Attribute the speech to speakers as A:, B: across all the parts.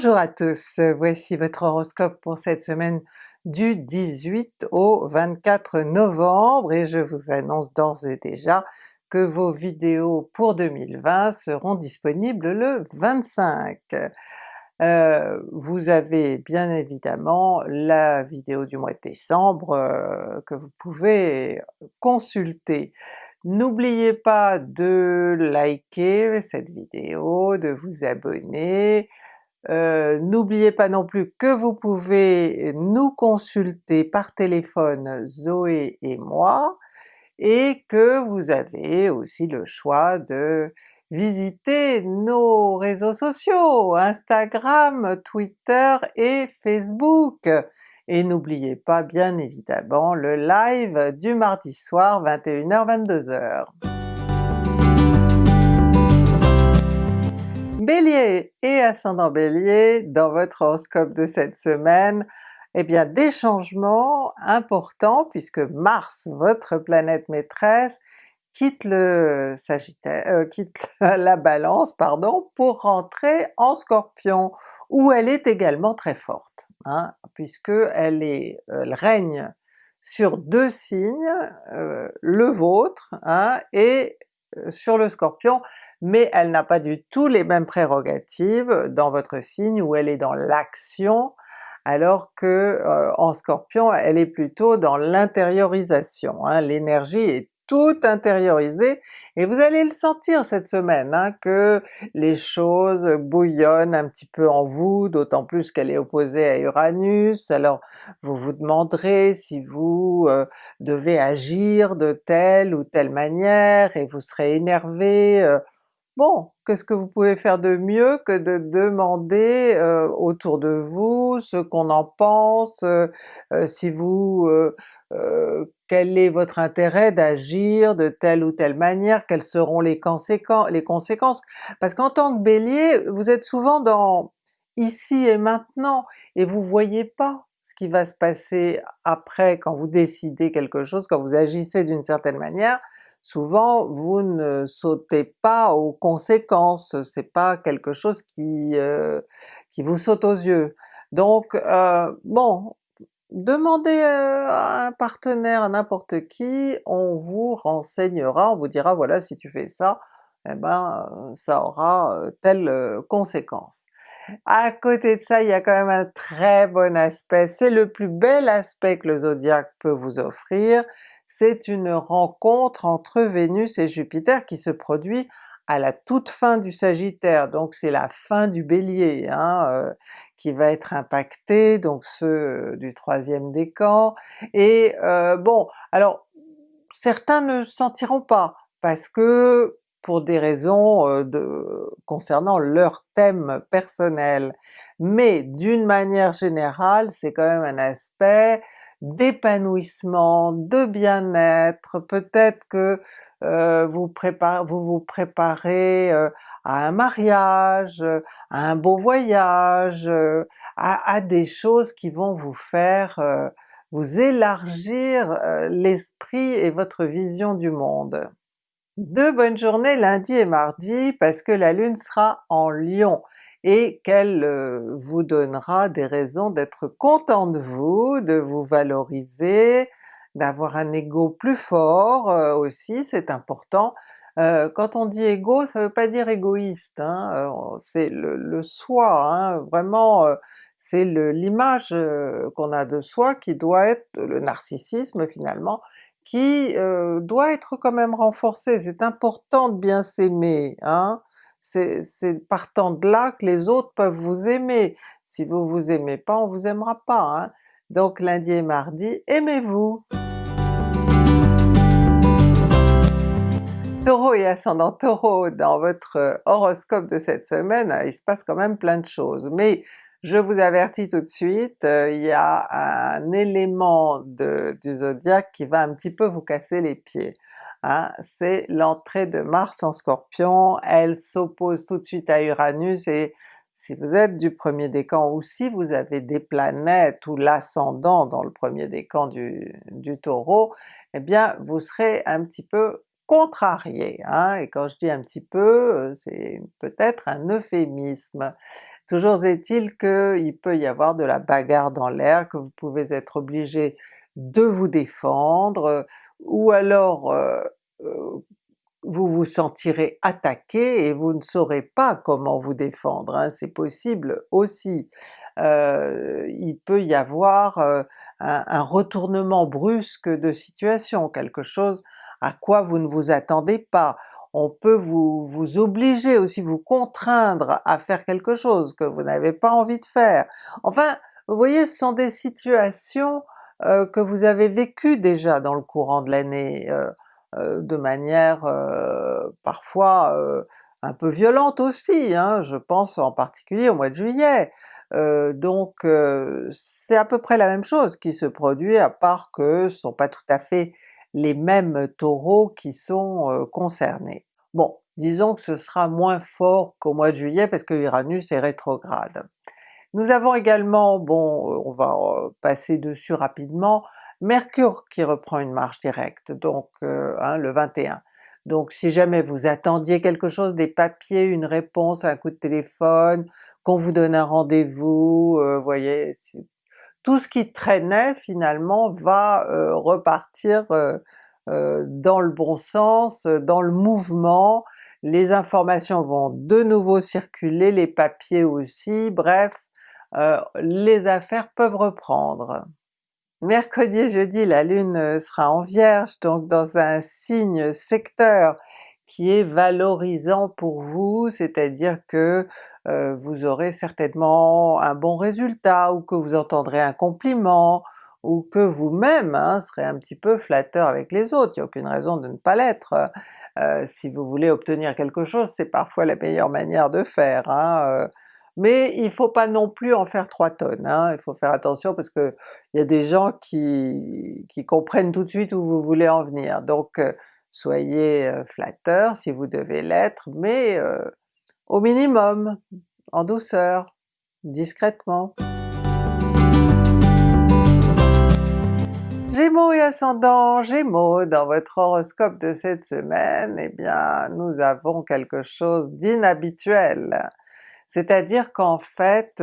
A: Bonjour à tous, voici votre horoscope pour cette semaine du 18 au 24 novembre et je vous annonce d'ores et déjà que vos vidéos pour 2020 seront disponibles le 25. Euh, vous avez bien évidemment la vidéo du mois de décembre euh, que vous pouvez consulter. N'oubliez pas de liker cette vidéo, de vous abonner, euh, n'oubliez pas non plus que vous pouvez nous consulter par téléphone Zoé et moi, et que vous avez aussi le choix de visiter nos réseaux sociaux, Instagram, Twitter et Facebook. Et n'oubliez pas bien évidemment le live du mardi soir 21h-22h. Bélier et ascendant Bélier, dans votre horoscope de cette semaine, eh bien des changements importants puisque Mars, votre planète maîtresse, quitte le Sagittaire, euh, quitte la Balance pardon, pour rentrer en Scorpion, où elle est également très forte, hein, puisque elle, est, elle règne sur deux signes, euh, le vôtre hein, et sur le Scorpion, mais elle n'a pas du tout les mêmes prérogatives dans votre signe où elle est dans l'action, alors que euh, en Scorpion elle est plutôt dans l'intériorisation, hein. l'énergie est tout intériorisée, et vous allez le sentir cette semaine, hein, que les choses bouillonnent un petit peu en vous, d'autant plus qu'elle est opposée à Uranus, alors vous vous demanderez si vous euh, devez agir de telle ou telle manière, et vous serez énervé, euh, Bon, qu'est-ce que vous pouvez faire de mieux que de demander euh, autour de vous ce qu'on en pense, euh, euh, si vous... quel est votre intérêt d'agir de telle ou telle manière, quelles seront les, les conséquences? Parce qu'en tant que Bélier, vous êtes souvent dans ici et maintenant, et vous voyez pas ce qui va se passer après quand vous décidez quelque chose, quand vous agissez d'une certaine manière, souvent vous ne sautez pas aux conséquences, c'est pas quelque chose qui, euh, qui vous saute aux yeux. Donc euh, bon, demandez euh, à un partenaire, à n'importe qui, on vous renseignera, on vous dira voilà si tu fais ça, eh ben ça aura telle conséquence. À côté de ça, il y a quand même un très bon aspect, c'est le plus bel aspect que le zodiaque peut vous offrir, c'est une rencontre entre Vénus et Jupiter qui se produit à la toute fin du Sagittaire, donc c'est la fin du Bélier hein, euh, qui va être impacté, donc ceux du troisième décan, et euh, bon, alors certains ne sentiront pas, parce que pour des raisons euh, concernant leur thème personnel, mais d'une manière générale c'est quand même un aspect d'épanouissement, de bien-être, peut-être que euh, vous, préparez, vous vous préparez euh, à un mariage, à un beau voyage, euh, à, à, des choses qui vont vous faire vous élargir l'esprit et votre vision du monde. Deux bonnes journées lundi et mardi parce que la Lune sera en Lion, et qu'elle euh, vous donnera des raisons d'être content de vous, de vous valoriser, d'avoir un ego plus fort euh, aussi, c'est important. Euh, quand on dit ego, ça veut pas dire égoïste, hein, c'est le, soi, hein, vraiment c'est l'image qu'on a de soi qui doit être le narcissisme finalement, qui doit être quand même renforcé, c'est important de bien s'aimer, hein, c'est partant de là que les autres peuvent vous aimer. Si vous vous aimez pas, on vous aimera pas. Hein. Donc lundi et mardi, aimez-vous! Taureau et ascendant Taureau, dans votre horoscope de cette semaine, il se passe quand même plein de choses, mais je vous avertis tout de suite, euh, il y a un élément du zodiaque qui va un petit peu vous casser les pieds. Hein, c'est l'entrée de Mars en Scorpion, elle s'oppose tout de suite à Uranus et si vous êtes du premier décan ou si vous avez des planètes ou l'ascendant dans le premier décan du, du Taureau, eh bien vous serez un petit peu contrarié, hein, et quand je dis un petit peu, c'est peut-être un euphémisme. Toujours est-il qu'il peut y avoir de la bagarre dans l'air, que vous pouvez être obligé de vous défendre, ou alors euh, euh, vous vous sentirez attaqué et vous ne saurez pas comment vous défendre, hein, c'est possible aussi. Euh, il peut y avoir un, un, retournement brusque de situation, quelque chose à quoi vous ne vous attendez pas. On peut vous, vous obliger aussi, vous contraindre à faire quelque chose que vous n'avez pas envie de faire. Enfin, vous voyez, ce sont des situations euh, que vous avez vécues déjà dans le courant de l'année, euh, euh, de manière parfois un peu violente aussi, hein, je pense en particulier au mois de juillet. donc c'est à peu près la même chose qui se produit, à part que ce sont pas tout à fait les mêmes taureaux qui sont concernés. Bon, disons que ce sera moins fort qu'au mois de juillet parce que Uranus est rétrograde. Nous avons également, bon euh, on va euh, passer dessus rapidement, Mercure qui reprend une marche directe, donc hein, le 21. Donc si jamais vous attendiez quelque chose, des papiers, une réponse, un coup de téléphone, qu'on vous donne un rendez-vous, vous voyez, tout ce qui traînait finalement va euh, repartir euh, euh, dans le bon sens, dans le mouvement, les informations vont de nouveau circuler, les papiers aussi, bref, les affaires peuvent reprendre. Mercredi et jeudi, la Lune sera en Vierge, donc dans un signe secteur qui est valorisant pour vous, c'est-à-dire que euh, vous aurez certainement un bon résultat, ou que vous entendrez un compliment, ou que vous-même hein, serez un petit peu flatteur avec les autres, il n'y a aucune raison de ne pas l'être. Euh, si vous voulez obtenir quelque chose, c'est parfois la meilleure manière de faire. Hein, euh. Mais il faut pas non plus en faire trois tonnes, hein, il faut faire attention parce que il y a des gens qui, qui comprennent tout de suite où vous voulez en venir. Donc soyez flatteur si vous devez l'être, mais au minimum, en douceur, discrètement. Gémeaux et ascendant Gémeaux, dans votre horoscope de cette semaine, eh bien nous avons quelque chose d'inhabituel. C'est-à-dire qu'en fait,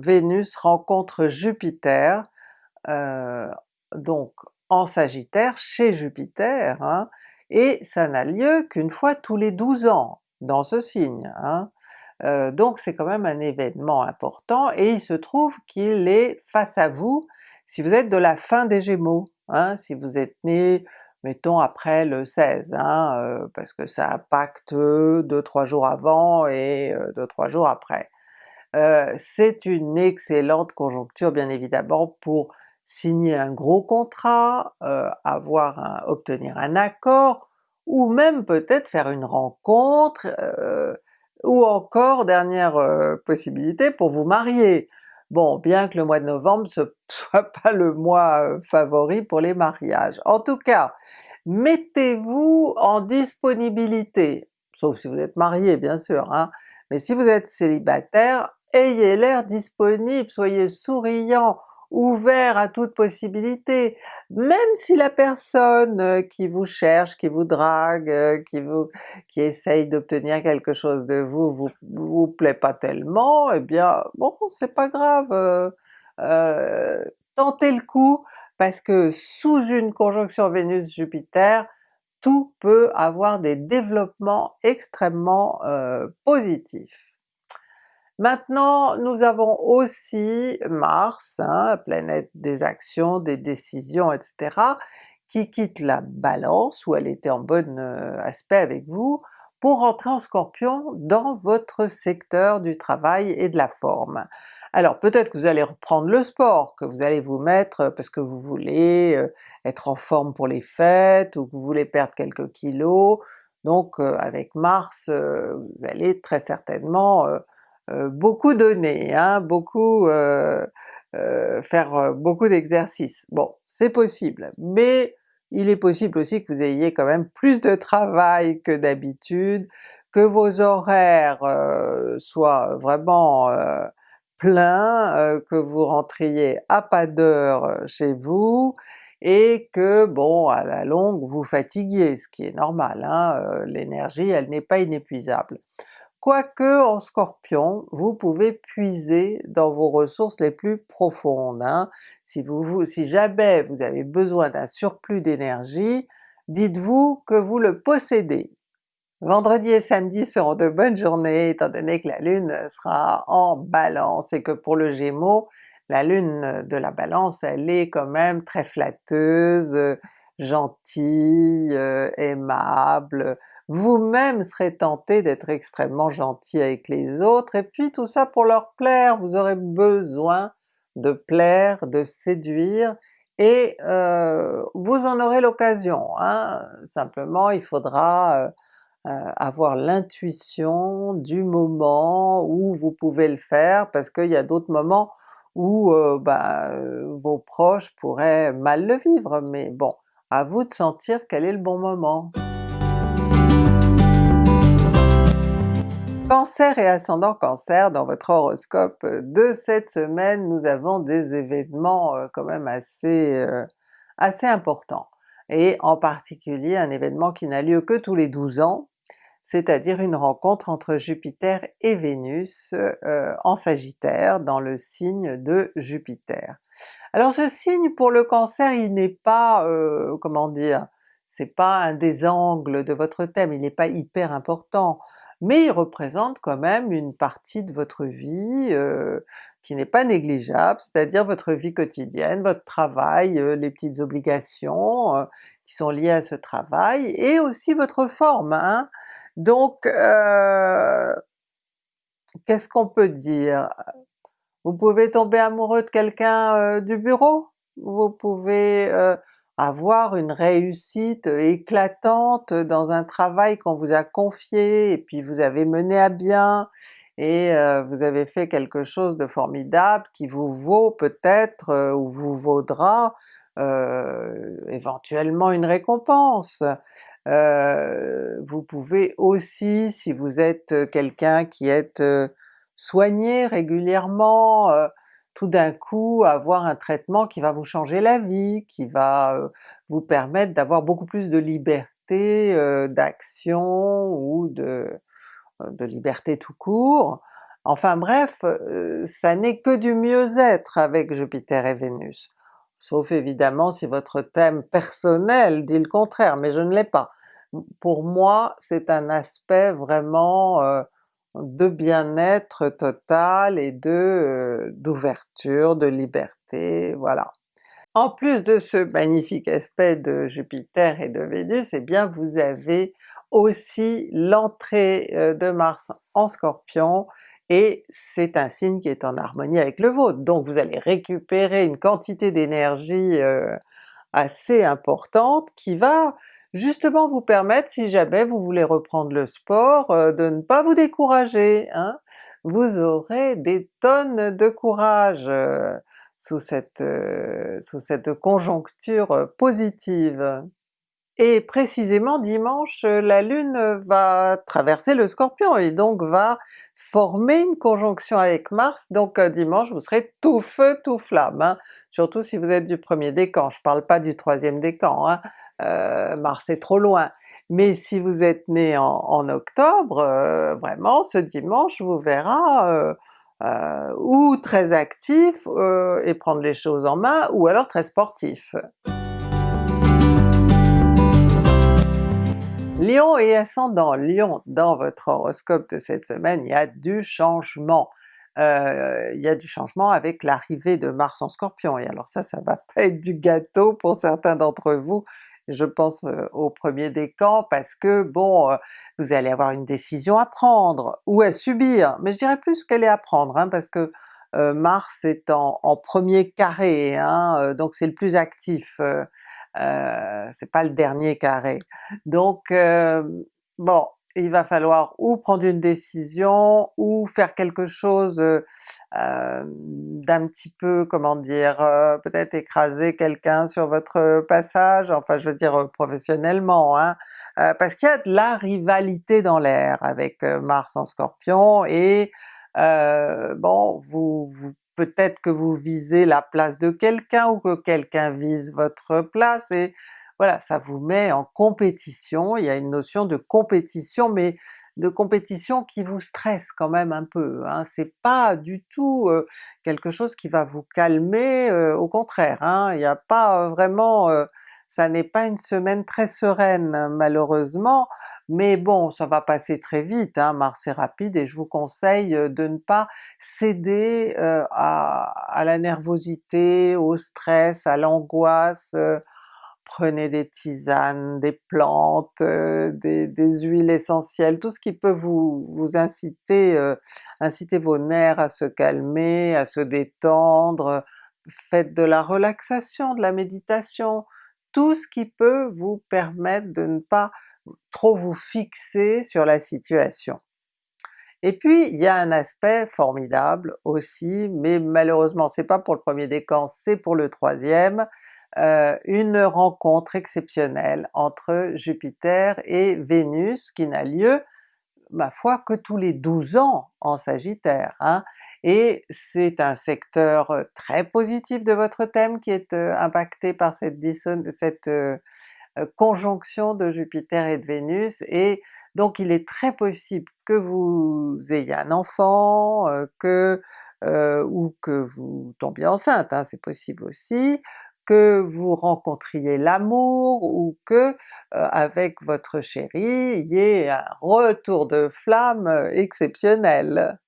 A: Vénus rencontre Jupiter, donc en Sagittaire chez Jupiter, hein, et ça n'a lieu qu'une fois tous les 12 ans dans ce signe. Hein. Euh, donc c'est quand même un événement important, et il se trouve qu'il est face à vous si vous êtes de la fin des Gémeaux, hein, si vous êtes né mettons après le 16, hein, euh, parce que ça impacte 2-3 jours avant et 2-3 jours après. Euh, c'est une excellente conjoncture bien évidemment pour signer un gros contrat, euh, avoir obtenir un accord, ou même peut-être faire une rencontre, euh, ou encore, dernière euh, possibilité, pour vous marier. Bon, bien que le mois de novembre ne soit pas le mois favori pour les mariages. En tout cas, mettez-vous en disponibilité, sauf si vous êtes marié bien sûr, hein, mais si vous êtes célibataire, ayez l'air disponible, soyez souriant, ouvert à toute possibilité, même si la personne euh, qui vous cherche, qui vous drague, euh, qui vous qui essaye d'obtenir quelque chose de vous, vous vous plaît pas tellement, eh bien bon c'est pas grave, euh, tentez le coup, parce que sous une conjonction Vénus-Jupiter, tout peut avoir des développements extrêmement positifs. Maintenant nous avons aussi Mars, hein, planète des actions, des décisions, etc., qui quitte la Balance où elle était en bon euh, aspect avec vous, pour rentrer en Scorpion dans votre secteur du travail et de la forme. Alors peut-être que vous allez reprendre le sport, que vous allez vous mettre parce que vous voulez euh, être en forme pour les fêtes, ou que vous voulez perdre quelques kilos, donc euh, avec Mars vous allez très certainement euh, beaucoup donner, hein, beaucoup euh, euh, faire beaucoup d'exercices. Bon, c'est possible, mais il est possible aussi que vous ayez quand même plus de travail que d'habitude, que vos horaires soient vraiment pleins, que vous rentriez à pas d'heure chez vous, et que bon à la longue vous fatiguiez, ce qui est normal, hein, l'énergie elle n'est pas inépuisable. Quoique en Scorpion, vous pouvez puiser dans vos ressources les plus profondes. Hein. Si, vous, si jamais vous avez besoin d'un surplus d'énergie, dites-vous que vous le possédez. Vendredi et samedi seront de bonnes journées étant donné que la Lune sera en Balance et que pour le Gémeaux, la Lune de la Balance elle est quand même très flatteuse, gentille, euh, aimable, vous-même serez tenté d'être extrêmement gentil avec les autres, et puis tout ça pour leur plaire, vous aurez besoin de plaire, de séduire, et euh, vous en aurez l'occasion, hein. simplement il faudra euh, euh, avoir l'intuition du moment où vous pouvez le faire, parce qu'il y a d'autres moments où bah, vos proches pourraient mal le vivre, mais bon, à vous de sentir quel est le bon moment. Cancer et ascendant Cancer, dans votre horoscope de cette semaine, nous avons des événements euh, quand même assez, euh, assez importants, et en particulier un événement qui n'a lieu que tous les 12 ans, c'est-à-dire une rencontre entre Jupiter et Vénus euh, en Sagittaire, dans le signe de Jupiter. Alors ce signe pour le Cancer, il n'est pas, comment dire, c'est pas un des angles de votre thème, il n'est pas hyper important, mais il représente quand même une partie de votre vie euh, qui n'est pas négligeable, c'est-à-dire votre vie quotidienne, votre travail, euh, les petites obligations euh, qui sont liées à ce travail, et aussi votre forme. Hein? Donc qu'est-ce qu'on peut dire? Vous pouvez tomber amoureux de quelqu'un du bureau, vous pouvez avoir une réussite éclatante dans un travail qu'on vous a confié et puis vous avez mené à bien, et euh, vous avez fait quelque chose de formidable qui vous vaut peut-être euh, ou vous vaudra euh, éventuellement une récompense. vous pouvez aussi, si vous êtes quelqu'un qui est soigné régulièrement, tout d'un coup avoir un traitement qui va vous changer la vie, qui va vous permettre d'avoir beaucoup plus de liberté d'action ou de, de liberté tout court. Enfin bref, ça n'est que du mieux-être avec Jupiter et Vénus. Sauf évidemment si votre thème personnel dit le contraire, mais je ne l'ai pas. Pour moi c'est un aspect vraiment de bien-être total et de euh, d'ouverture, de liberté, voilà. En plus de ce magnifique aspect de Jupiter et de Vénus, eh bien vous avez aussi l'entrée euh, de Mars en Scorpion, et c'est un signe qui est en harmonie avec le vôtre, donc vous allez récupérer une quantité d'énergie euh, assez importante qui va justement vous permettre, si jamais vous voulez reprendre le sport, euh, de ne pas vous décourager. Hein? Vous aurez des tonnes de courage euh, sous, cette, euh, sous cette conjoncture positive. Et précisément dimanche, la Lune va traverser le Scorpion et donc va former une conjonction avec Mars, donc dimanche vous serez tout feu tout flamme, hein. surtout si vous êtes du premier décan, je parle pas du troisième décan, hein. Euh, Mars est trop loin. Mais si vous êtes né en, octobre, euh, vraiment ce dimanche vous verra euh, ou très actif et prendre les choses en main, ou alors très sportif. Lion et ascendant Lion, dans votre horoscope de cette semaine, il y a du changement. Il y a du changement avec l'arrivée de Mars en Scorpion, et alors ça, ça va pas être du gâteau pour certains d'entre vous, je pense au premier décan parce que bon, vous allez avoir une décision à prendre ou à subir, mais je dirais plus qu'elle est à prendre hein, parce que Mars est en, premier carré, hein, donc c'est le plus actif, c'est pas le dernier carré. Donc bon, il va falloir ou prendre une décision ou faire quelque chose euh, d'un petit peu, comment dire, euh, peut-être écraser quelqu'un sur votre passage, enfin je veux dire euh, professionnellement, hein, parce qu'il y a de la rivalité dans l'air avec Mars en Scorpion et bon, vous, vous peut-être que vous visez la place de quelqu'un ou que quelqu'un vise votre place et voilà, ça vous met en compétition, il y a une notion de compétition, mais de compétition qui vous stresse quand même un peu, hein. c'est pas du tout euh, quelque chose qui va vous calmer, euh, au contraire, hein. il n'y a pas vraiment... Euh, ça n'est pas une semaine très sereine malheureusement, mais bon ça va passer très vite, hein, Mars est rapide et je vous conseille de ne pas céder à, la nervosité, au stress, à l'angoisse, prenez des tisanes, des plantes, euh, des, huiles essentielles, tout ce qui peut vous, vous inciter, euh, inciter vos nerfs à se calmer, à se détendre, faites de la relaxation, de la méditation, tout ce qui peut vous permettre de ne pas trop vous fixer sur la situation. Et puis il y a un aspect formidable aussi, mais malheureusement c'est pas pour le premier décan, c'est pour le troisième, euh, une rencontre exceptionnelle entre Jupiter et Vénus qui n'a lieu, ma foi, que tous les 12 ans en Sagittaire, hein? et c'est un secteur euh, très positif de votre thème qui est euh, impacté par cette, cette conjonction de Jupiter et de Vénus, et donc il est très possible que vous ayez un enfant, que ou que vous tombiez enceinte, hein, c'est possible aussi, que vous rencontriez l'amour ou que euh, avec votre chéri il y ait un retour de flamme euh, exceptionnel.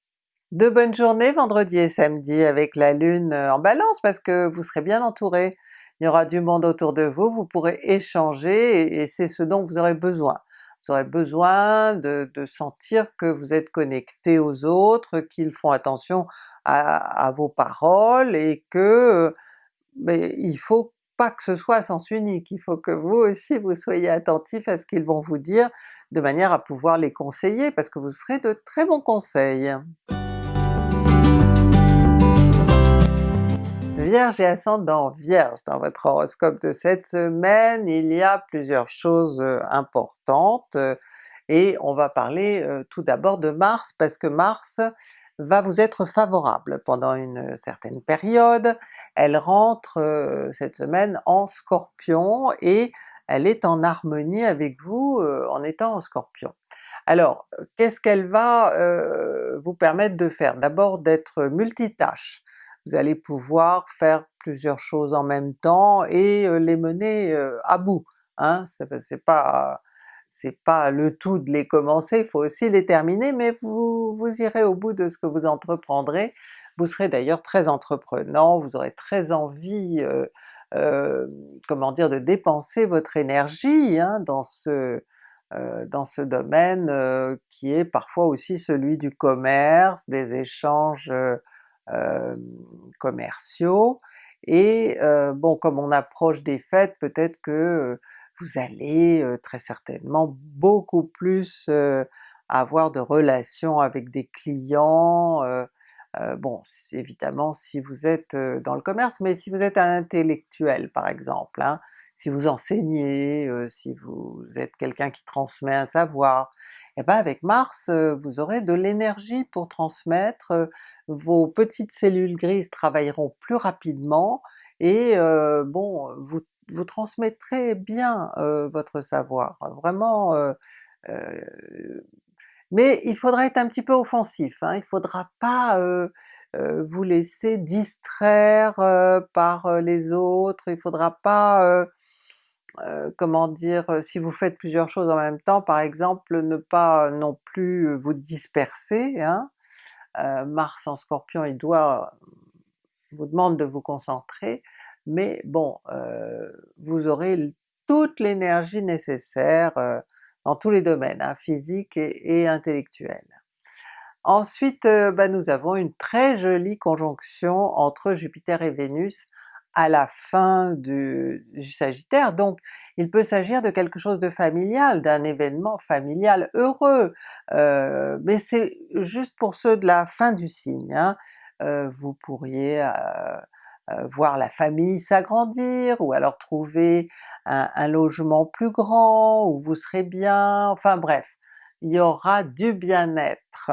A: De bonnes journées vendredi et samedi avec la Lune euh, en Balance parce que vous serez bien entouré, il y aura du monde autour de vous, vous pourrez échanger et, c'est ce dont vous aurez besoin. Vous aurez besoin de, sentir que vous êtes connecté aux autres, qu'ils font attention à, à, vos paroles et que mais il faut pas que ce soit à sens unique, il faut que vous aussi vous soyez attentif à ce qu'ils vont vous dire, de manière à pouvoir les conseiller, parce que vous serez de très bons conseils. Vierge et ascendant Vierge, dans votre horoscope de cette semaine, il y a plusieurs choses euh, importantes, euh, et on va parler euh, tout d'abord de Mars, parce que Mars va vous être favorable pendant une certaine période. Elle rentre euh, cette semaine en Scorpion et elle est en harmonie avec vous euh, en étant en Scorpion. Alors qu'est-ce qu'elle va euh, vous permettre de faire? D'abord d'être multitâche, vous allez pouvoir faire plusieurs choses en même temps et les mener à bout, hein, c'est pas c'est pas le tout de les commencer, il faut aussi les terminer, mais vous, vous irez au bout de ce que vous entreprendrez. Vous serez d'ailleurs très entreprenant, vous aurez très envie, euh, euh, comment dire, de dépenser votre énergie hein, dans ce euh, dans ce domaine qui est parfois aussi celui du commerce, des échanges commerciaux, et bon comme on approche des fêtes, peut-être que vous allez très certainement beaucoup plus avoir de relations avec des clients, bon évidemment si vous êtes dans le commerce, mais si vous êtes un intellectuel par exemple, hein, si vous enseignez, si vous êtes quelqu'un qui transmet un savoir, et eh ben avec Mars vous aurez de l'énergie pour transmettre, vos petites cellules grises travailleront plus rapidement, et bon vous vous transmettrez bien votre savoir, vraiment mais il faudra être un petit peu offensif, hein, il faudra pas vous laisser distraire par les autres, il faudra pas, comment dire, si vous faites plusieurs choses en même temps par exemple, ne pas non plus vous disperser, hein. Mars en Scorpion il doit vous demande de vous concentrer, mais bon, euh, vous aurez toute l'énergie nécessaire euh, dans tous les domaines, hein, physique et, intellectuel. Ensuite euh, bah, nous avons une très jolie conjonction entre Jupiter et Vénus à la fin du, Sagittaire, donc il peut s'agir de quelque chose de familial, d'un événement familial heureux, mais c'est juste pour ceux de la fin du signe. Hein. vous pourriez euh, voir la famille s'agrandir, ou alors trouver un, logement plus grand, où vous serez bien, enfin bref, il y aura du bien-être.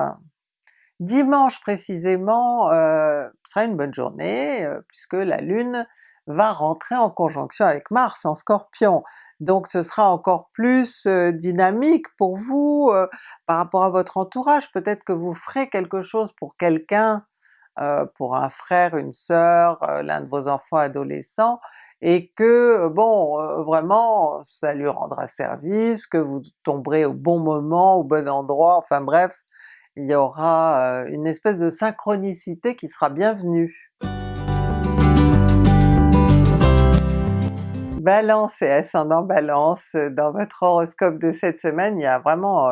A: Dimanche précisément euh, sera une bonne journée euh, puisque la Lune va rentrer en conjonction avec Mars en Scorpion. Donc ce sera encore plus euh, dynamique pour vous par rapport à votre entourage, peut-être que vous ferez quelque chose pour quelqu'un, pour un frère, une sœur, l'un de vos enfants adolescents, et que bon, vraiment ça lui rendra service, que vous tomberez au bon moment, au bon endroit, enfin bref, il y aura une espèce de synchronicité qui sera bienvenue. Balance et ascendant Balance, dans votre horoscope de cette semaine, il y a vraiment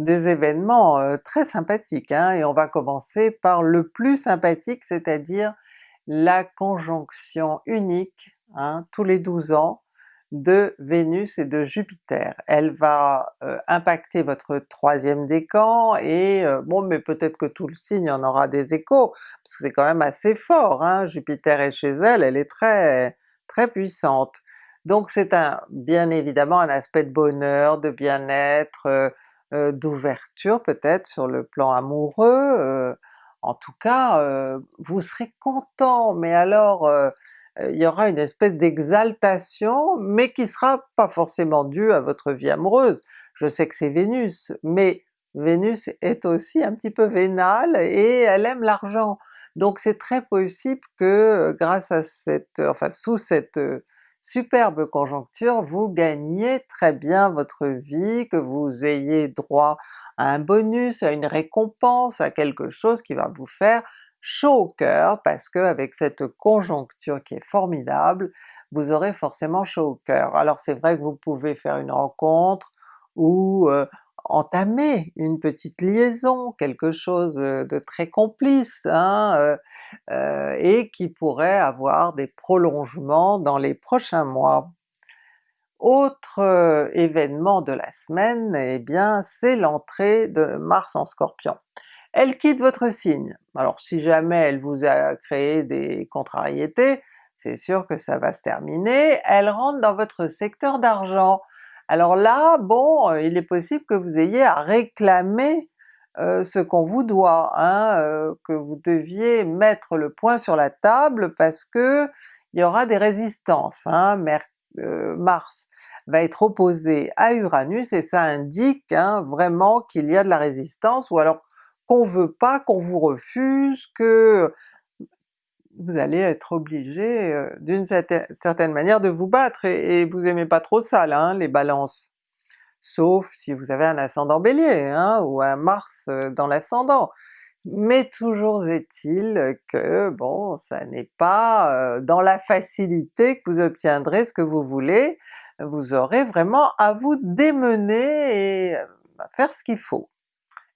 A: des événements très sympathiques, hein, et on va commencer par le plus sympathique, c'est-à-dire la conjonction unique, hein, tous les 12 ans, de Vénus et de Jupiter. Elle va impacter votre troisième décan et bon mais peut-être que tout le signe en aura des échos, parce que c'est quand même assez fort, hein? Jupiter est chez elle, elle est très très puissante. Donc c'est un bien évidemment un aspect de bonheur, de bien-être, euh, d'ouverture peut-être sur le plan amoureux, en tout cas vous serez content, mais alors il y aura une espèce d'exaltation, mais qui sera pas forcément due à votre vie amoureuse. Je sais que c'est Vénus, mais Vénus est aussi un petit peu vénale et elle aime l'argent. Donc c'est très possible que grâce à cette, enfin sous cette superbe conjoncture, vous gagniez très bien votre vie, que vous ayez droit à un bonus, à une récompense, à quelque chose qui va vous faire chaud au cœur parce que avec cette conjoncture qui est formidable, vous aurez forcément chaud au cœur. Alors c'est vrai que vous pouvez faire une rencontre ou euh, entamer une petite liaison, quelque chose de très complice, hein, euh, et qui pourrait avoir des prolongements dans les prochains mois. Autre événement de la semaine, eh bien c'est l'entrée de Mars en Scorpion. Elle quitte votre signe. Alors si jamais elle vous a créé des contrariétés, c'est sûr que ça va se terminer, elle rentre dans votre secteur d'argent. Alors là, bon, euh, il est possible que vous ayez à réclamer euh, ce qu'on vous doit, hein, euh, que vous deviez mettre le point sur la table parce que il y aura des résistances. Hein. Mars va être opposé à Uranus et ça indique hein, vraiment qu'il y a de la résistance, ou alors qu'on veut pas, qu'on vous refuse, que vous allez être obligé euh, d'une certaine manière de vous battre, et, vous aimez pas trop ça hein, les balances. Sauf si vous avez un ascendant Bélier, hein, ou un Mars euh, dans l'ascendant. Mais toujours est-il que bon, ça n'est pas euh, dans la facilité que vous obtiendrez ce que vous voulez, vous aurez vraiment à vous démener et faire ce qu'il faut.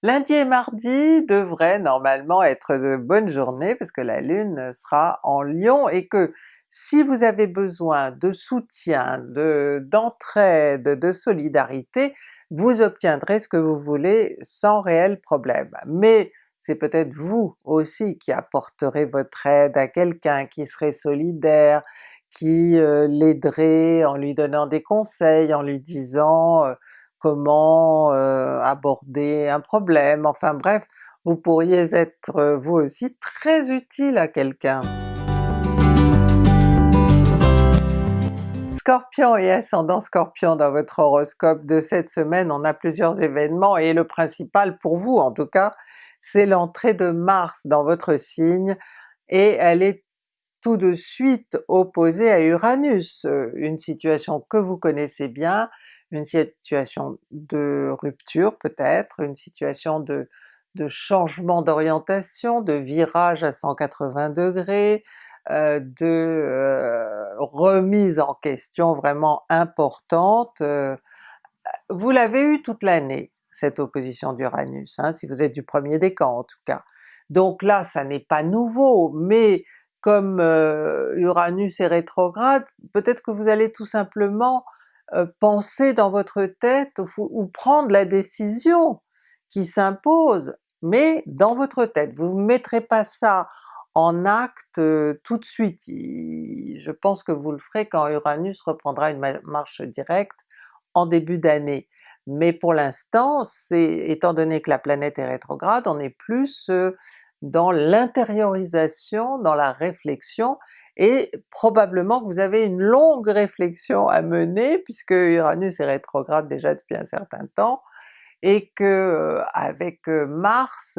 A: Lundi et mardi devraient normalement être de bonnes journées parce que la Lune sera en Lion et que si vous avez besoin de soutien, d'entraide, de, solidarité, vous obtiendrez ce que vous voulez sans réel problème. Mais c'est peut-être vous aussi qui apporterez votre aide à quelqu'un, qui serait solidaire, qui euh, l'aiderait en lui donnant des conseils, en lui disant euh, comment euh, aborder un problème, enfin bref, vous pourriez être euh, vous aussi très utile à quelqu'un. Scorpion et ascendant Scorpion dans votre horoscope de cette semaine, on a plusieurs événements et le principal pour vous en tout cas, c'est l'entrée de Mars dans votre signe et elle est tout de suite opposée à Uranus, euh, une situation que vous connaissez bien, une situation de rupture peut-être, une situation de, changement d'orientation, de virage à 180 degrés, euh, de euh, remise en question vraiment importante. Vous l'avez eu toute l'année, cette opposition d'Uranus, hein, si vous êtes du premier décan en tout cas. Donc là ça n'est pas nouveau, mais comme Uranus est rétrograde, peut-être que vous allez tout simplement penser dans votre tête ou, prendre la décision qui s'impose, mais dans votre tête. Vous ne mettrez pas ça en acte tout de suite. je pense que vous le ferez quand Uranus reprendra une marche directe en début d'année. mais pour l'instant, c'est étant donné que la planète est rétrograde, on est plus dans l'intériorisation, dans la réflexion, et probablement que vous avez une longue réflexion à mener puisque Uranus est rétrograde déjà depuis un certain temps, et que avec Mars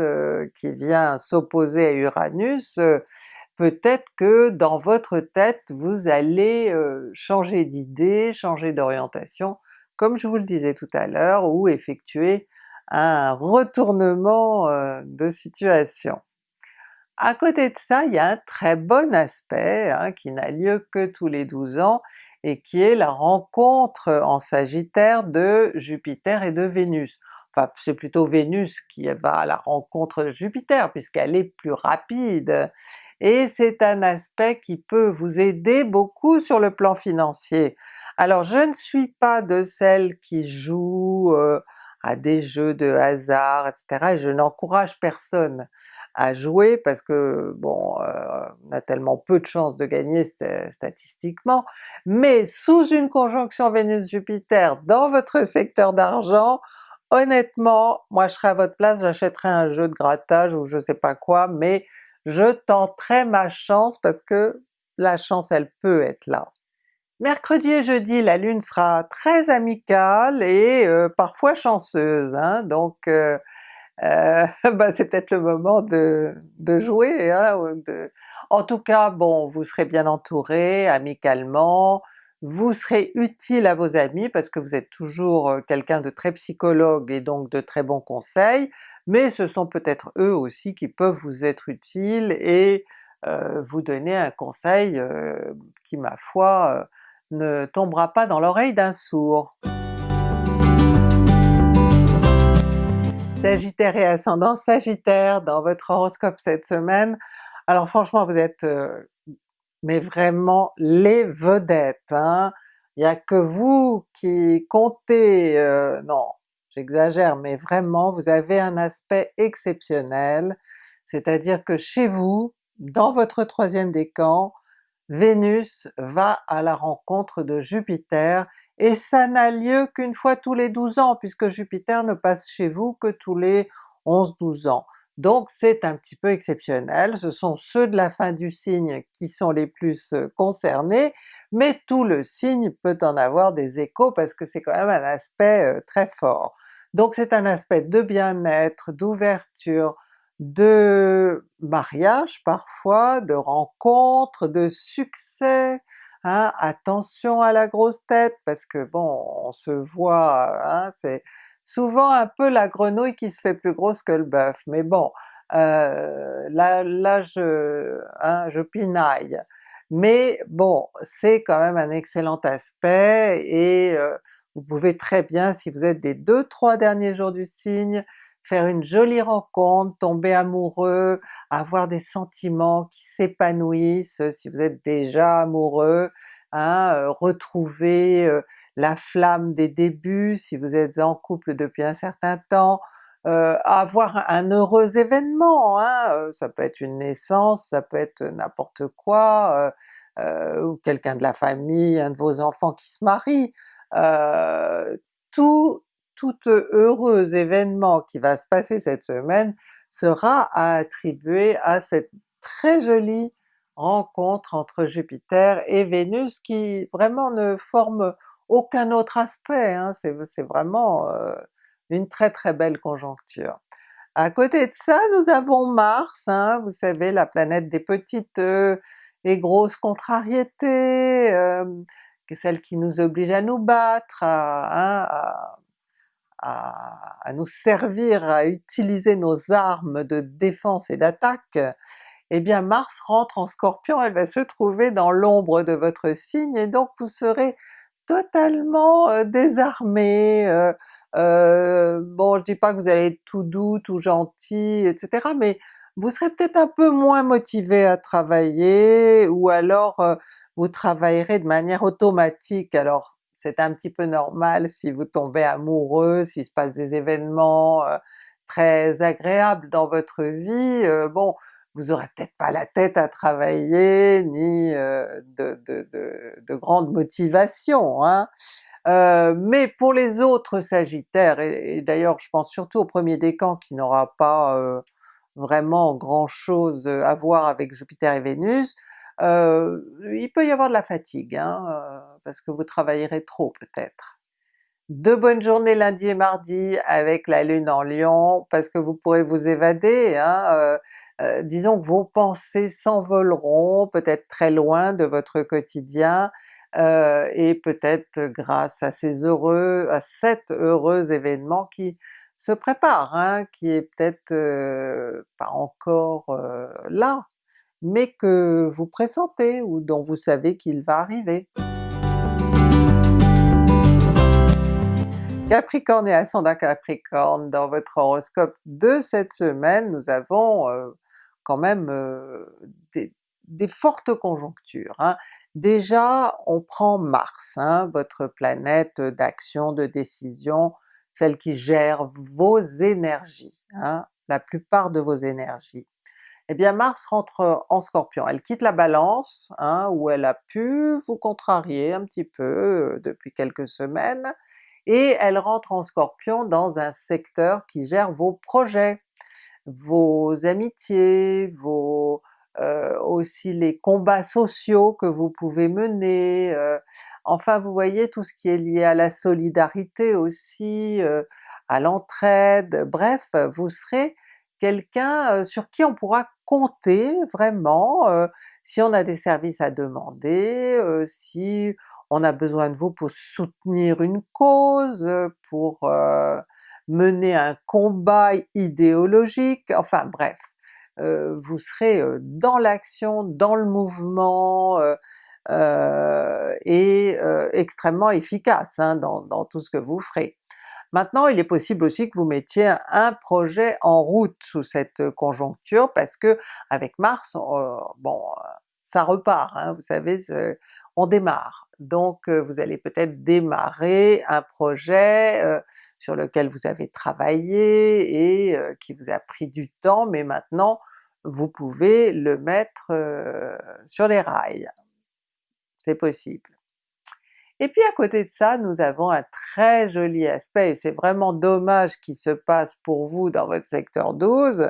A: qui vient s'opposer à Uranus, peut-être que dans votre tête vous allez changer d'idée, changer d'orientation, comme je vous le disais tout à l'heure, ou effectuer un retournement de situation. À côté de ça, il y a un très bon aspect hein, qui n'a lieu que tous les 12 ans et qui est la rencontre en Sagittaire de Jupiter et de Vénus. Enfin c'est plutôt Vénus qui va à la rencontre de Jupiter puisqu'elle est plus rapide, et c'est un aspect qui peut vous aider beaucoup sur le plan financier. Alors je ne suis pas de celles qui jouent euh, à des jeux de hasard etc. et je n'encourage personne à jouer parce que bon, euh, on a tellement peu de chances de gagner statistiquement, mais sous une conjonction Vénus-Jupiter dans votre secteur d'argent, honnêtement, moi je serais à votre place, j'achèterais un jeu de grattage ou je sais pas quoi, mais je tenterai ma chance parce que la chance elle peut être là. Mercredi et jeudi, la Lune sera très amicale et euh, parfois chanceuse, hein, donc euh, euh, bah c'est peut-être le moment de, jouer. Hein. En tout cas, bon, vous serez bien entouré amicalement, vous serez utile à vos amis parce que vous êtes toujours euh, quelqu'un de très psychologue et donc de très bons conseils, mais ce sont peut-être eux aussi qui peuvent vous être utiles et vous donner un conseil qui ma foi ne tombera pas dans l'oreille d'un sourd. Sagittaire et ascendant Sagittaire dans votre horoscope cette semaine, alors franchement vous êtes mais vraiment les vedettes, hein. Il n'y a que vous qui comptez, euh, non j'exagère, mais vraiment vous avez un aspect exceptionnel, c'est-à-dire que chez vous, dans votre troisième décan, Vénus va à la rencontre de Jupiter, et ça n'a lieu qu'une fois tous les 12 ans, puisque Jupiter ne passe chez vous que tous les 11-12 ans. Donc c'est un petit peu exceptionnel, ce sont ceux de la fin du signe qui sont les plus euh, concernés, mais tout le signe peut en avoir des échos parce que c'est quand même un aspect euh, très fort. Donc c'est un aspect de bien-être, d'ouverture, de mariage parfois, de rencontres, de succès, hein, attention à la grosse tête parce que bon on se voit, hein, c'est souvent un peu la grenouille qui se fait plus grosse que le bœuf, mais bon, euh, là, là je, hein, je pinaille. Mais bon, c'est quand même un excellent aspect et euh, vous pouvez très bien, si vous êtes des deux trois derniers jours du signe, faire une jolie rencontre, tomber amoureux, avoir des sentiments qui s'épanouissent si vous êtes déjà amoureux, hein, euh, retrouver la flamme des débuts si vous êtes en couple depuis un certain temps, euh, avoir un heureux événement, hein, euh, ça peut être une naissance, ça peut être n'importe quoi, euh, ou quelqu'un de la famille, un de vos enfants qui se marie, tout, tout heureux événement qui va se passer cette semaine sera à attribuer à cette très jolie rencontre entre Jupiter et Vénus qui vraiment ne forme aucun autre aspect, hein, c'est vraiment euh, une très très belle conjoncture. À côté de ça, nous avons Mars, hein, vous savez la planète des petites euh, et grosses contrariétés, euh, celle qui nous oblige à nous battre, à, hein, nous servir, à utiliser nos armes de défense et d'attaque, eh bien Mars rentre en Scorpion, elle va se trouver dans l'ombre de votre signe et donc vous serez totalement euh, désarmé, euh, euh, bon je dis pas que vous allez être tout doux, tout gentil, etc., mais vous serez peut-être un peu moins motivé à travailler, ou alors vous travaillerez de manière automatique. Alors c'est un petit peu normal si vous tombez amoureux, s'il se passe des événements très agréables dans votre vie, bon vous aurez peut-être pas la tête à travailler, ni de, de, de, de, grande motivation. Hein. mais pour les autres Sagittaires, et, d'ailleurs je pense surtout au premier décan qui n'aura pas vraiment grand chose à voir avec Jupiter et Vénus, il peut y avoir de la fatigue, hein, parce que vous travaillerez trop peut-être. De bonnes journées lundi et mardi avec la Lune en Lion, parce que vous pourrez vous évader, hein, disons que vos pensées s'envoleront peut-être très loin de votre quotidien, et peut-être grâce à ces heureux, à cet heureux événement qui se prépare, hein, qui est peut-être pas encore là, mais que vous pressentez ou dont vous savez qu'il va arriver. Capricorne et ascendant Capricorne, dans votre horoscope de cette semaine, nous avons quand même des, fortes conjonctures. Hein. Déjà on prend Mars, hein, votre planète d'action, de décision, celle qui gère vos énergies, hein, la plupart de vos énergies. Eh bien Mars rentre en Scorpion, elle quitte la Balance, hein, où elle a pu vous contrarier un petit peu euh, depuis quelques semaines, et elle rentre en Scorpion dans un secteur qui gère vos projets, vos amitiés, vos euh, aussi les combats sociaux que vous pouvez mener, euh, enfin vous voyez tout ce qui est lié à la solidarité aussi, à l'entraide, bref vous serez quelqu'un sur qui on pourra compter vraiment si on a des services à demander, si on a besoin de vous pour soutenir une cause, pour mener un combat idéologique, enfin bref, vous serez dans l'action, dans le mouvement, et extrêmement efficace hein, dans tout ce que vous ferez. Maintenant il est possible aussi que vous mettiez un projet en route sous cette conjoncture parce que avec Mars, euh, bon ça repart, hein, vous savez, on démarre. Donc euh, vous allez peut-être démarrer un projet euh, sur lequel vous avez travaillé et qui vous a pris du temps, mais maintenant vous pouvez le mettre sur les rails. C'est possible. Et puis à côté de ça, nous avons un très joli aspect, et c'est vraiment dommage qu'il se passe pour vous dans votre secteur 12,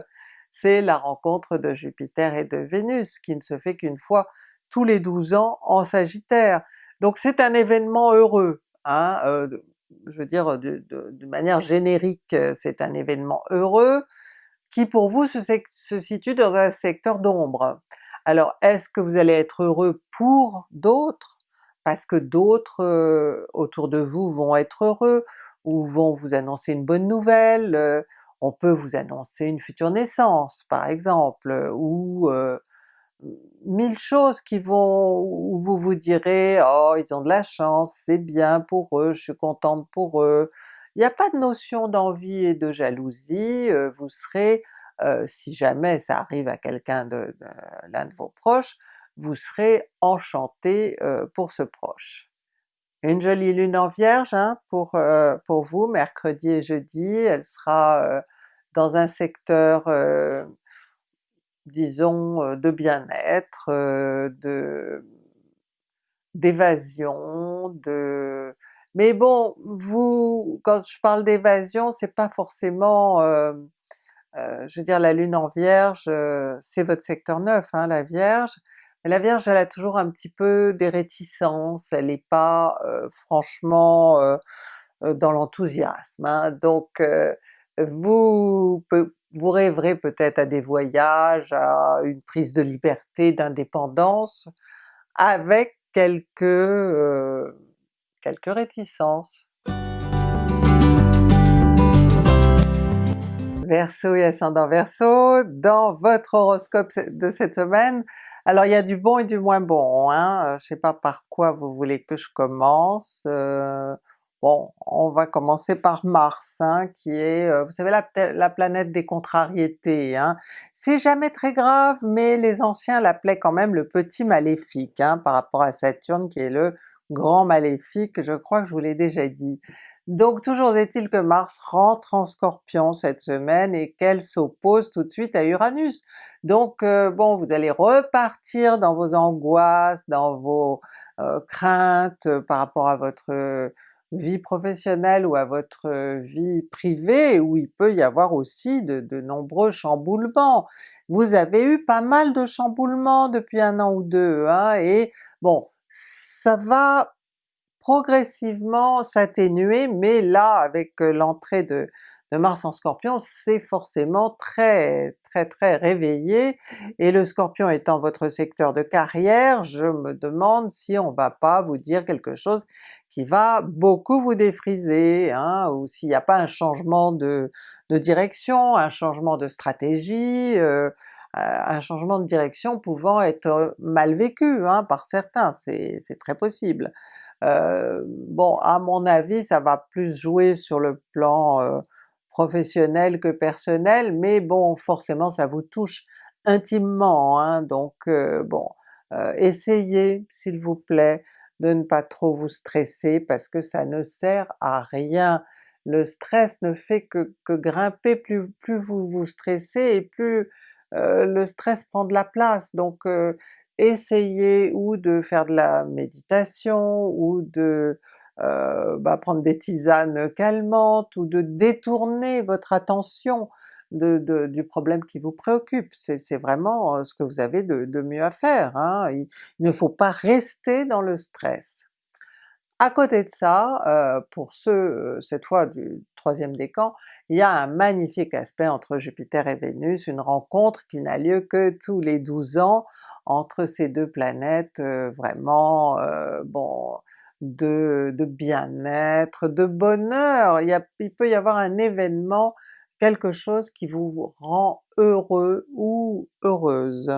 A: c'est la rencontre de Jupiter et de Vénus, qui ne se fait qu'une fois tous les 12 ans en Sagittaire. Donc c'est un événement heureux, hein, euh, je veux dire de, manière générique c'est un événement heureux, qui pour vous se situe dans un secteur d'ombre. Alors est-ce que vous allez être heureux pour d'autres? Parce que d'autres autour de vous vont être heureux, ou vont vous annoncer une bonne nouvelle, on peut vous annoncer une future naissance par exemple, ou mille choses qui vont, où vous vous direz « oh ils ont de la chance, c'est bien pour eux, je suis contente pour eux », il n'y a pas de notion d'envie et de jalousie, vous serez, si jamais ça arrive à quelqu'un de l'un de vos proches, vous serez enchanté pour ce proche. Une jolie lune en Vierge hein, pour, pour vous, mercredi et jeudi, elle sera dans un secteur disons de bien-être, de d'évasion, de... mais bon, vous, quand je parle d'évasion, c'est pas forcément je veux dire la Lune en Vierge, c'est votre secteur 9 hein, la Vierge, la Vierge elle a toujours un petit peu des réticences, elle n'est pas franchement dans l'enthousiasme, hein. donc vous, vous rêverez peut-être à des voyages, à une prise de liberté, d'indépendance, avec quelques, quelques réticences. Verseau et ascendant Verseau, dans votre horoscope de cette semaine, alors il y a du bon et du moins bon, hein? Euh, je sais pas par quoi vous voulez que je commence, euh, bon on va commencer par Mars, hein, qui est, euh, vous savez la, planète des contrariétés, hein? c'est jamais très grave, mais les anciens l'appelaient quand même le petit maléfique hein, par rapport à Saturne qui est le grand maléfique, je crois que je vous l'ai déjà dit. Donc toujours est-il que Mars rentre en Scorpion cette semaine et qu'elle s'oppose tout de suite à Uranus. Donc euh, bon, vous allez repartir dans vos angoisses, dans vos euh, craintes par rapport à votre vie professionnelle ou à votre vie privée où il peut y avoir aussi de, de nombreux chamboulements. Vous avez eu pas mal de chamboulements depuis un an ou deux, hein, et bon, ça va progressivement s'atténuer, mais là avec l'entrée de, Mars en Scorpion, c'est forcément très très très réveillé, et le Scorpion étant votre secteur de carrière, je me demande si on va pas vous dire quelque chose qui va beaucoup vous défriser, hein, ou s'il n'y a pas un changement de, direction, un changement de stratégie, euh, un changement de direction pouvant être mal vécu hein, par certains, c'est très possible. Euh, bon, à mon avis, ça va plus jouer sur le plan euh, professionnel que personnel, mais bon, forcément ça vous touche intimement, hein, donc euh, bon, essayez s'il vous plaît de ne pas trop vous stresser parce que ça ne sert à rien. Le stress ne fait que, grimper, plus, plus vous vous stressez et plus le stress prend de la place, donc essayez ou de faire de la méditation ou de euh, bah, prendre des tisanes calmantes ou de détourner votre attention du problème qui vous préoccupe. C'est vraiment euh, ce que vous avez de, mieux à faire. Hein. Il, ne faut pas rester dans le stress. À côté de ça, euh, pour ceux, cette fois troisième décan, il y a un magnifique aspect entre Jupiter et Vénus, une rencontre qui n'a lieu que tous les 12 ans entre ces deux planètes vraiment, bon, de, bien-être, de bonheur, il peut y avoir un événement, quelque chose qui vous rend heureux ou heureuse.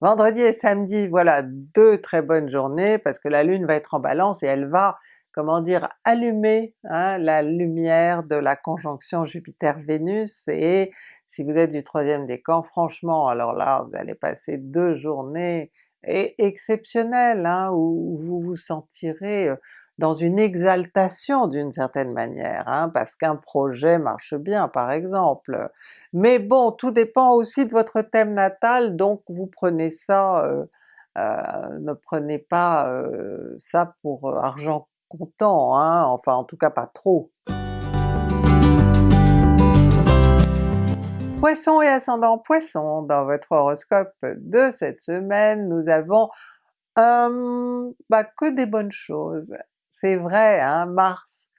A: Vendredi et samedi, voilà deux très bonnes journées parce que la Lune va être en Balance et elle va, comment dire, allumer hein, la lumière de la conjonction Jupiter-Vénus, et si vous êtes du troisième décan, franchement alors là vous allez passer deux journées et exceptionnel, hein, où vous vous sentirez dans une exaltation d'une certaine manière, hein, parce qu'un projet marche bien par exemple. Mais bon, tout dépend aussi de votre thème natal, donc vous prenez ça, euh, euh, ne prenez pas euh, ça pour argent comptant, hein, enfin en tout cas pas trop. Poisson et ascendant Poisson, dans votre horoscope de cette semaine, nous avons euh, que des bonnes choses. C'est vrai, hein, Mars,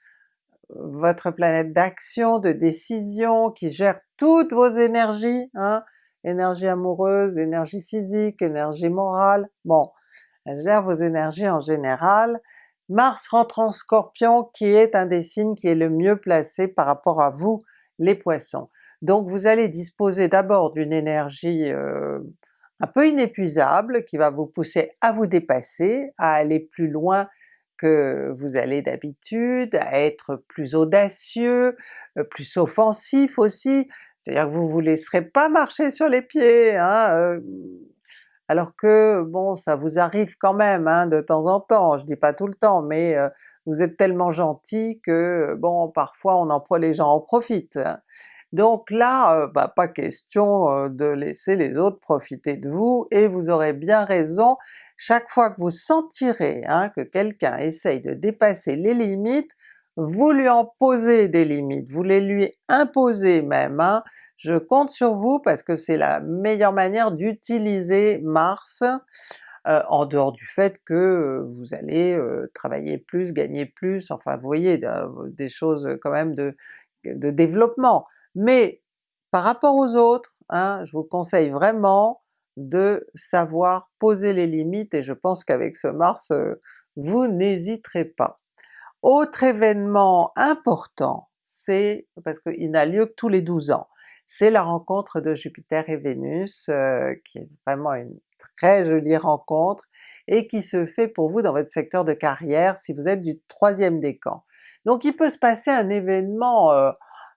A: votre planète d'action, de décision, qui gère toutes vos énergies, hein, énergie amoureuse, énergie physique, énergie morale, bon, elle gère vos énergies en général. Mars rentre en Scorpion qui est un des signes qui est le mieux placé par rapport à vous les Poissons. Donc vous allez disposer d'abord d'une énergie euh, un peu inépuisable qui va vous pousser à vous dépasser, à aller plus loin que vous allez d'habitude, à être plus audacieux, euh, plus offensif aussi, c'est-à-dire que vous vous laisserez pas marcher sur les pieds, hein, euh, alors que bon ça vous arrive quand même hein, de temps en temps, je dis pas tout le temps, mais vous êtes tellement gentil que bon parfois on en les gens en profitent. Donc là, bah, pas question de laisser les autres profiter de vous, et vous aurez bien raison, chaque fois que vous sentirez hein, que quelqu'un essaye de dépasser les limites, vous lui en posez des limites, vous les lui imposez même, hein. je compte sur vous parce que c'est la meilleure manière d'utiliser Mars, euh, en dehors du fait que vous allez travailler plus, gagner plus, enfin vous voyez, des choses quand même de, de développement mais par rapport aux autres, hein, je vous conseille vraiment de savoir poser les limites et je pense qu'avec ce Mars, euh, vous n'hésiterez pas. Autre événement important, c'est, parce qu'il n'a lieu que tous les 12 ans, c'est la rencontre de Jupiter et Vénus, euh, qui est vraiment une très jolie rencontre, et qui se fait pour vous dans votre secteur de carrière si vous êtes du troisième décan. Donc il peut se passer un événement euh,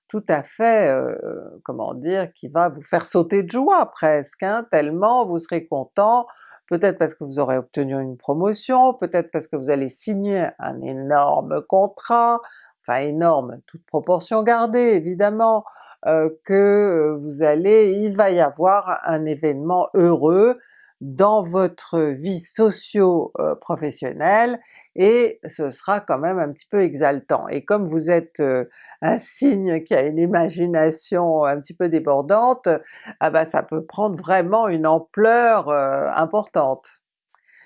A: tout à fait, euh, comment dire, qui va vous faire sauter de joie presque, hein, tellement vous serez content, peut-être parce que vous aurez obtenu une promotion, peut-être parce que vous allez signer un énorme contrat, enfin énorme, toute proportion gardée évidemment, euh, que vous allez, il va y avoir un événement heureux, dans votre vie socio-professionnelle et ce sera quand même un petit peu exaltant. Et comme vous êtes un signe qui a une imagination un petit peu débordante, ah ben ça peut prendre vraiment une ampleur importante.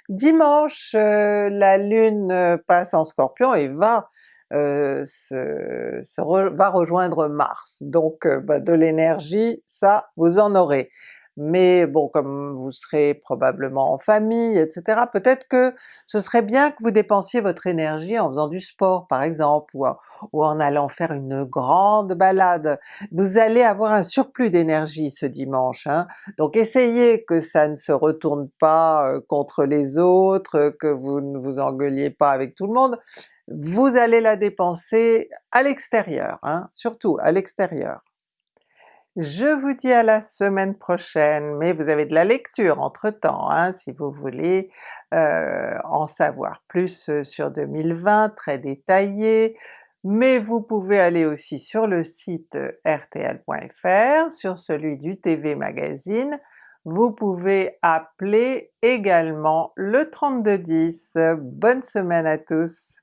A: Dimanche, la Lune passe en Scorpion et va euh, va rejoindre Mars, donc bah, de l'énergie, ça vous en aurez mais bon comme vous serez probablement en famille etc. peut-être que ce serait bien que vous dépensiez votre énergie en faisant du sport par exemple, ou en, allant faire une grande balade. Vous allez avoir un surplus d'énergie ce dimanche, hein. donc essayez que ça ne se retourne pas euh, contre les autres, que vous ne vous engueuliez pas avec tout le monde, vous allez la dépenser à l'extérieur, hein, surtout à l'extérieur. Je vous dis à la semaine prochaine, mais vous avez de la lecture entre-temps hein, si vous voulez euh, en savoir plus euh, sur 2020, très détaillé, mais vous pouvez aller aussi sur le site rtl.fr, sur celui du TV Magazine, vous pouvez appeler également le 3210. Bonne semaine à tous!